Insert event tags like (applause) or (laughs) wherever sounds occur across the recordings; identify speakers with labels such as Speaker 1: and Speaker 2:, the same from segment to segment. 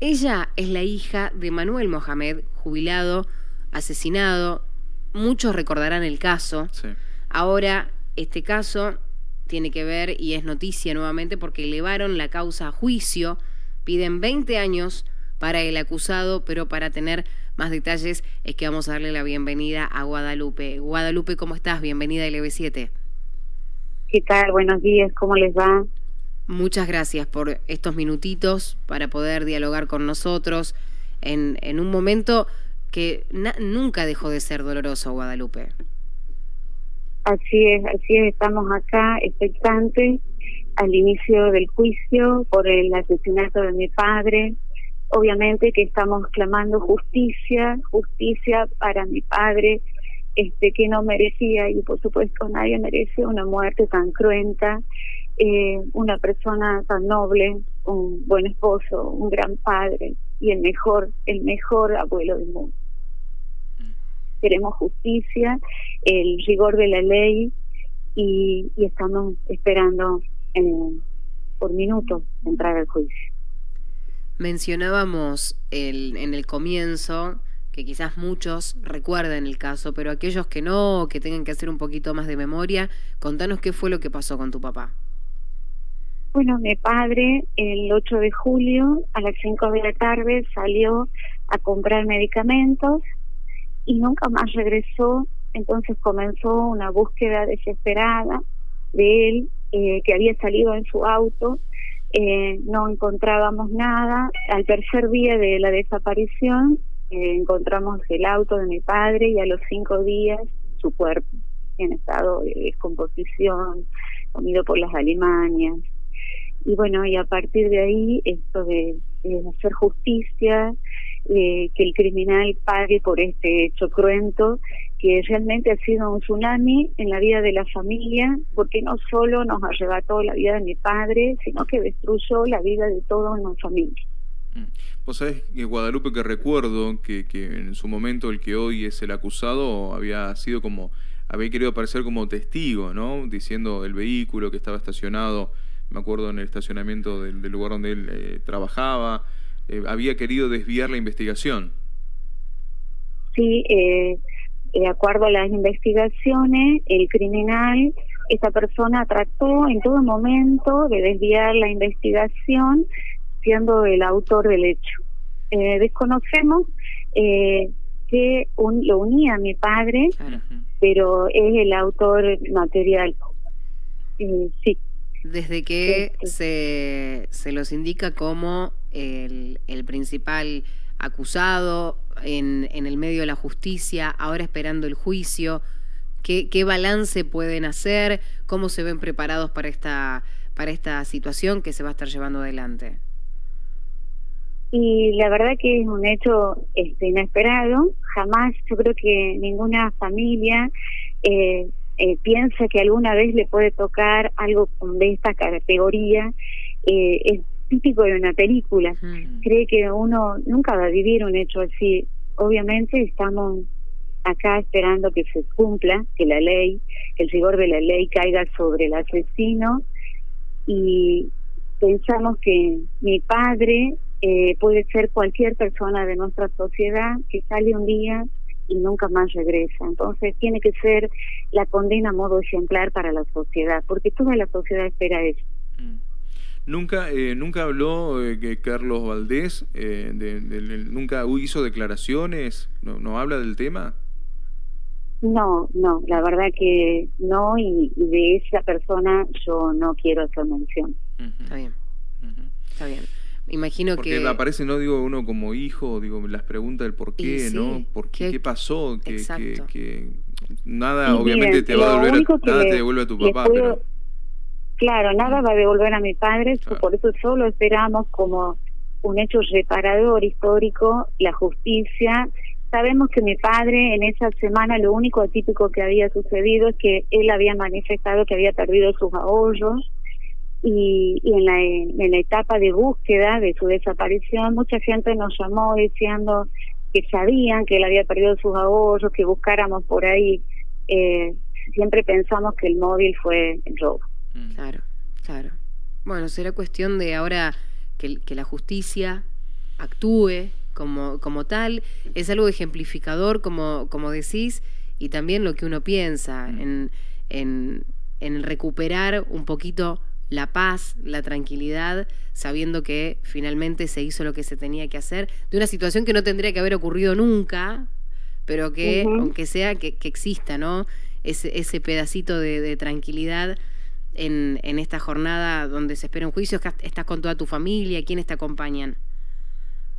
Speaker 1: Ella es la hija de Manuel Mohamed, jubilado, asesinado. Muchos recordarán el caso. Ahora, este caso tiene que ver y es noticia nuevamente porque elevaron la causa a juicio. Piden 20 años para el acusado, pero para tener más detalles es que vamos a darle la bienvenida a Guadalupe. Guadalupe, ¿cómo estás? Bienvenida a LB7.
Speaker 2: ¿Qué tal? Buenos días, ¿cómo les va?
Speaker 1: Muchas gracias por estos minutitos para poder dialogar con nosotros en, en un momento que nunca dejó de ser doloroso, Guadalupe.
Speaker 2: Así es, así es, estamos acá expectantes al inicio del juicio por el asesinato de mi padre. Obviamente que estamos clamando justicia, justicia para mi padre, este que no merecía y por supuesto nadie merece una muerte tan cruenta eh, una persona tan noble, un buen esposo, un gran padre y el mejor, el mejor abuelo del mundo. Mm. Queremos justicia, el rigor de la ley y, estamos esperando eh, por minutos entrar al juicio.
Speaker 1: Mencionábamos el, en el comienzo que quizás muchos recuerden el caso, pero aquellos que no, que tengan que hacer un poquito más de memoria, contanos qué fue lo que pasó con tu papá.
Speaker 2: Bueno, mi padre el 8 de julio a las 5 de la tarde salió a comprar medicamentos y nunca más regresó. Entonces comenzó una búsqueda desesperada de él, eh, que había salido en su auto. Eh, no encontrábamos nada. Al tercer día de la desaparición eh, encontramos el auto de mi padre y a los cinco días su cuerpo en estado de descomposición, comido por las alimañas y bueno, y a partir de ahí, esto de, hacer justicia, que el criminal pague por este hecho cruento, que realmente ha sido un tsunami en la vida de la familia, porque no solo nos arrebató la vida de mi padre, sino que destruyó la vida de toda una familia.
Speaker 3: Mm. Vos sabés, Guadalupe, que recuerdo que, que en su momento el que hoy es el acusado había sido como, había querido aparecer como testigo, ¿no? Diciendo el vehículo que estaba estacionado me acuerdo en el estacionamiento del, lugar donde él eh, trabajaba, eh, había querido desviar la investigación.
Speaker 2: Sí, eh, de acuerdo a las investigaciones, el criminal, esta persona trató en todo momento de desviar la investigación siendo el autor del hecho. desconocemos que lo unía a mi padre, pero es el autor material. sí
Speaker 1: desde que se, se los indica como el, el principal acusado en, en, el medio de la justicia, ahora esperando el juicio, ¿qué, qué balance pueden hacer? ¿Cómo se ven preparados para esta, para esta situación que se va a estar llevando adelante?
Speaker 2: Y la verdad que es un hecho este, inesperado. Jamás yo creo que ninguna familia eh, eh, piensa que alguna vez le puede tocar algo de esta categoría, eh, es típico de una película. Cree que uno nunca va a vivir un hecho así. Obviamente estamos acá esperando que se cumpla, que la ley, el rigor de la ley caiga sobre el asesino y pensamos que mi padre eh, puede ser cualquier persona de nuestra sociedad que sale un día y nunca más regresa. Entonces tiene que ser la condena a modo ejemplar para la sociedad, porque toda la sociedad espera eso. Mm.
Speaker 3: Nunca, eh, nunca habló eh, Carlos Valdés, eh, de, nunca hizo declaraciones, no, no habla del tema.
Speaker 2: No, no, la verdad que no, y, de esa persona yo no quiero hacer mención.
Speaker 1: Está bien, está bien. Imagino
Speaker 3: Porque
Speaker 1: que...
Speaker 3: aparece, no digo uno como hijo, digo las preguntas del por qué, ¿no? ¿Por qué, qué pasó? Que, que, nada, obviamente te va a devolver, nada te devuelve a tu papá, pero...
Speaker 2: Claro, nada va a devolver a mi padre, por eso solo esperamos como un hecho reparador histórico, la justicia. Sabemos que mi padre en esa semana lo único atípico que había sucedido es que él había manifestado que había perdido sus ahorros, y, en, la, en la etapa de búsqueda de su desaparición, mucha gente nos llamó diciendo que sabían que él había perdido sus ahorros, que buscáramos por ahí. Eh, siempre pensamos que el móvil fue el robo.
Speaker 1: Mm. Claro, claro. Bueno, será cuestión de ahora que, que la justicia actúe como, como tal, es algo ejemplificador, como, como decís, y también lo que uno piensa mm. en, en, en recuperar un poquito la paz, la tranquilidad, sabiendo que finalmente se hizo lo que se tenía que hacer, de una situación que no tendría que haber ocurrido nunca, pero que, aunque sea, que, exista, ¿no? Ese, ese pedacito de, tranquilidad en, en, esta jornada donde se espera un juicio, estás con toda tu familia, ¿quiénes te acompañan?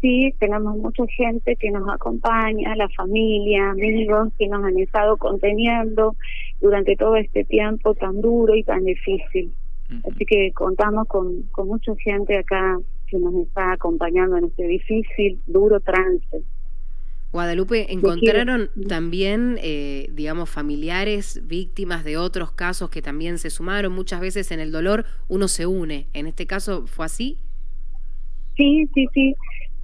Speaker 2: Sí, tenemos mucha gente que nos acompaña, la familia, amigos que nos han estado conteniendo durante todo este tiempo tan duro y tan difícil. Así que contamos con, con mucha gente acá que nos está acompañando en este difícil, duro trance.
Speaker 1: Guadalupe, ¿encontraron también, eh, digamos, familiares, víctimas de otros casos que también se sumaron? Muchas veces en el dolor uno se une. ¿En este caso fue así?
Speaker 2: Sí, sí, sí.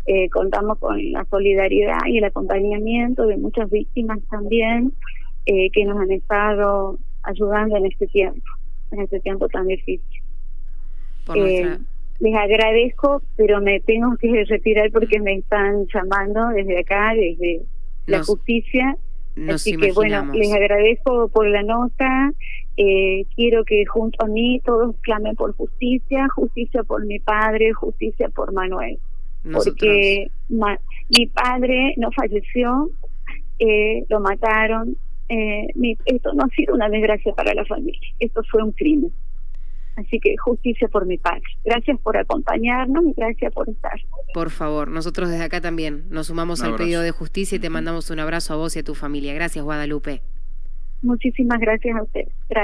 Speaker 2: Eh, contamos con la solidaridad y el acompañamiento de muchas víctimas también eh, que nos han estado ayudando en este tiempo en este tiempo tan difícil. Eh, les agradezco, pero me tengo que (laughs) retirar porque me están llamando desde acá, desde la justicia. Así que bueno, les agradezco por la nota. Eh, quiero que junto a mí todos clamen por justicia, justicia por mi padre, justicia por Manuel. Porque mi padre no falleció, eh, lo mataron, eh, esto no ha sido una desgracia para la familia, esto fue un crimen. Así que justicia por mi padre. Gracias por acompañarnos y gracias por estar.
Speaker 1: Por favor, nosotros desde acá también nos sumamos al pedido de justicia y te mandamos un abrazo a vos y a tu familia. Gracias, Guadalupe.
Speaker 2: Muchísimas gracias a usted. Gracias.